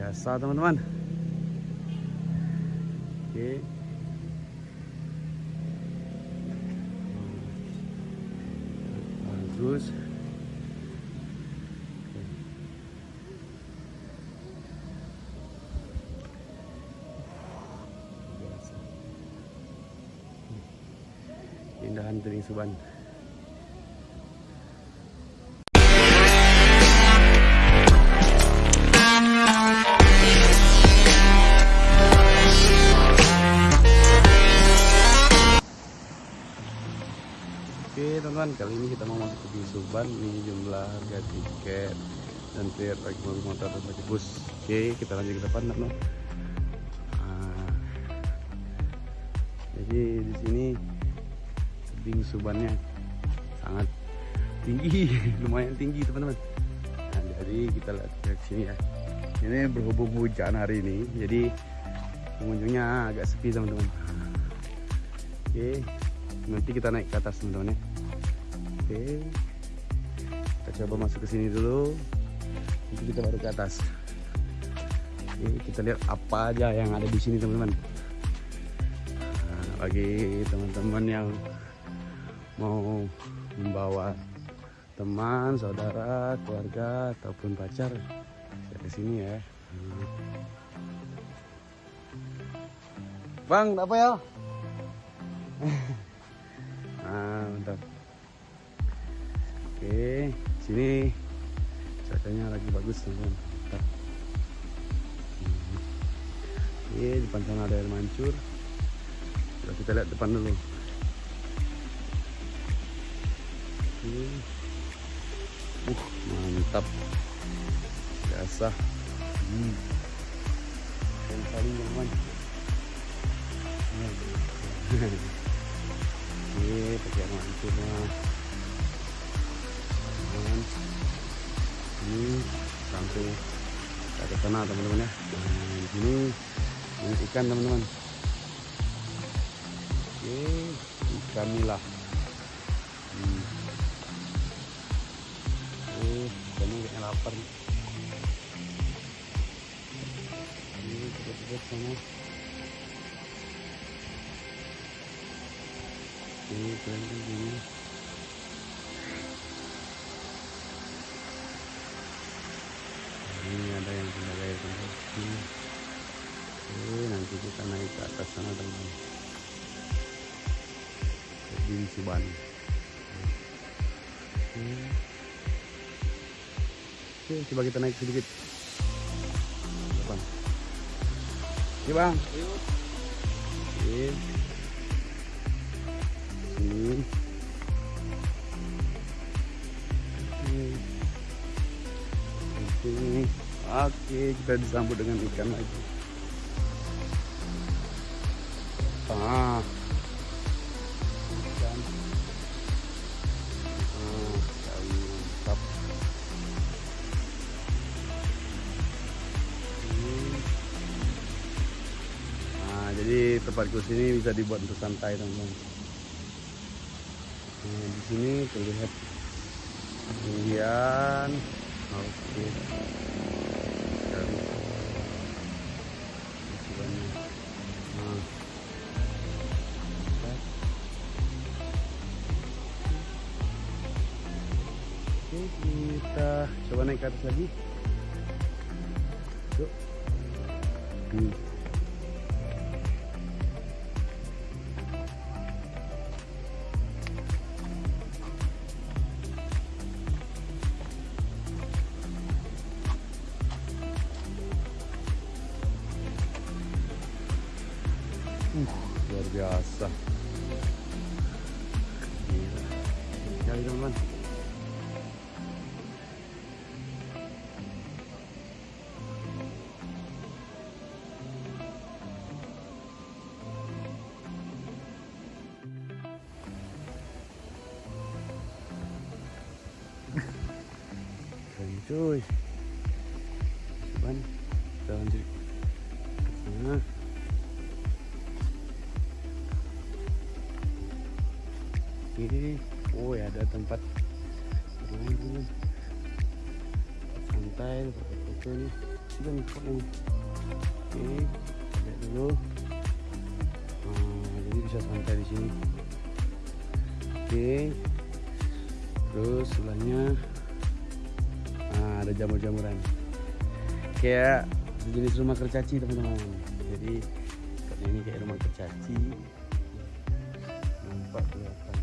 biasa teman-teman. Oke. Bagus. Indahan Tering Suban teman-teman kali ini kita mau masuk ke Tering Suban ini jumlah harga tiket dan tiket bagi mobil motor dan bagi bus. Oke kita lanjut ke depan teman-teman. Ah, jadi di sini tebing subannya sangat tinggi lumayan tinggi teman-teman. Nah, jadi kita lihat ke sini ya. Ini berhubung hujan hari ini jadi pengunjungnya agak sepi teman-teman. Oke nanti kita naik ke atas teman-teman ya oke kita coba masuk ke sini dulu nanti kita baru ke atas oke kita lihat apa aja yang ada di sini teman-teman Nah, bagi teman-teman yang mau membawa teman, saudara, keluarga ataupun pacar ya ke sini ya. Bang, apa ya? nah, mantap. Oke, sini cuacanya lagi bagus teman-teman. Hmm. Oke, di depan sana ada air mancur. Coba kita lihat depan dulu. Oke. Uh, mantap. Biasa. Hmm. Keren sekali teman. Oke, pakai mancurnya. Teman. Ini langsung ke sana teman-teman ya. Nah, di sini ini ikan teman-teman. Oke, ikan nila. Hmm. Oh, ikannya kayaknya lapar. nih. Ini cepet-cepet sana. Ini keren ini. Ada yang air tempat ini. Oke, nanti kita naik ke atas sana teman-teman. Di Suban. Oke. Oke, coba kita naik sedikit. Oke, Bang. Oke. Oke, kita disambut dengan ikan lagi. Ah. Ikan. Ah, sekali mantap. Nah, jadi tempatku sini bisa dibuat untuk santai teman-teman. Nah, di sini terlihat ketinggian. Oke. Sekali. Atas lagi. Hmm. Uh, luar biasa. Gila. Sekali teman-teman. Cuy. Cuman kita lanjut sana. Ini, oh ya ada tempat bermain. Santai, foto-foto nih. juga nih nih. oke lihat dulu nah, jadi bisa santai di sini oke terus sebelahnya ada jamur-jamuran. Kayak sejenis rumah kercaci teman-teman. Jadi ini kayak rumah kercaci nampak kelihatan.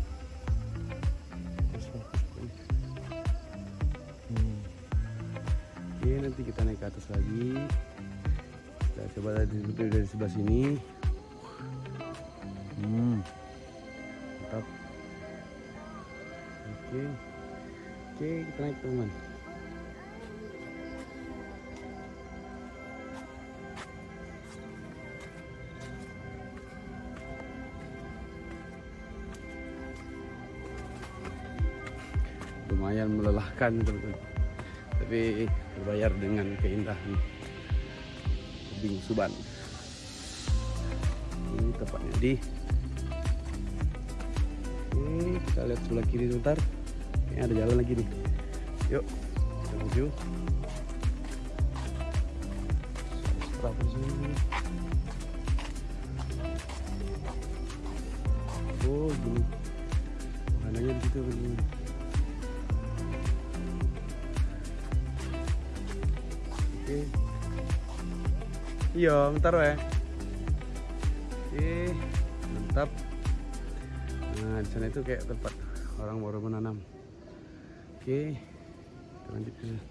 Hmm. Oke nanti kita naik ke atas lagi. Kita coba dari, dari sebelah sini. Hmm. Mantap. Oke. Oke kita naik teman Lumayan melelahkan teman-teman tapi berbayar dengan keindahan tebing Suban. Ini tepatnya di Oke, kita lihat sebelah kiri sebentar. Ini ada jalan lagi nih. Yuk, kita menuju. Oh, gini. Makanannya di situ Oke. Iya, bentar ya. Oke, mantap. Nah, di sana itu kayak tempat orang baru menanam. Oke, kita lanjut ke sana.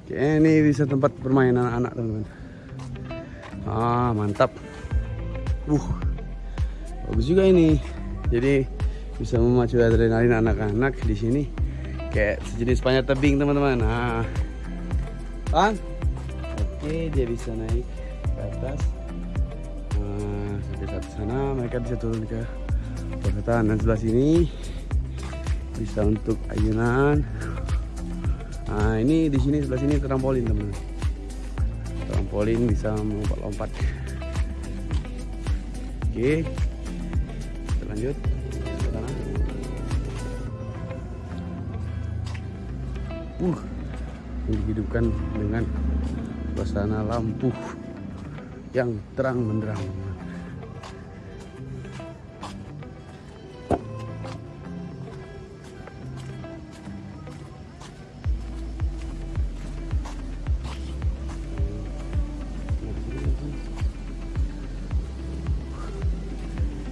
Oke, ini bisa tempat bermain anak-anak teman-teman. Ah, mantap. Uh, bagus juga ini. Jadi bisa memacu adrenalin anak-anak di sini kayak sejenis panjat tebing teman-teman. Nah. Kan oke dia bisa naik ke atas. Nah, sampai satu sana. Mereka bisa turun ke perkotaan. Dan sebelah sini bisa untuk ayunan. Nah ini di sini sebelah sini trampolin teman-teman. Trampolin bisa melompat-lompat. Oke. Kita lanjut uh dihidupkan dengan suasana lampu yang terang benderang.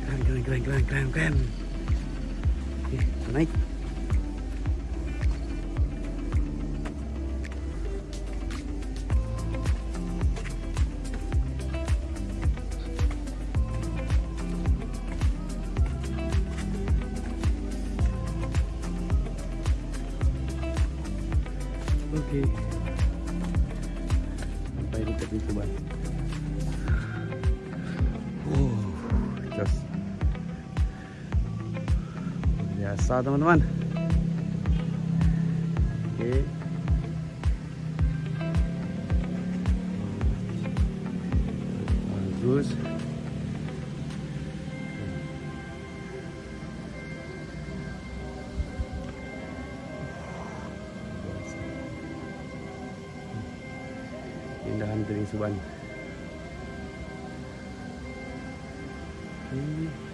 Keren keren keren keren keren keren. Naik Oke. Sampai di tepi. Oh, jos. Biasa teman-teman. Oke. Bagus. Keindahan Tering Suban. Hmm.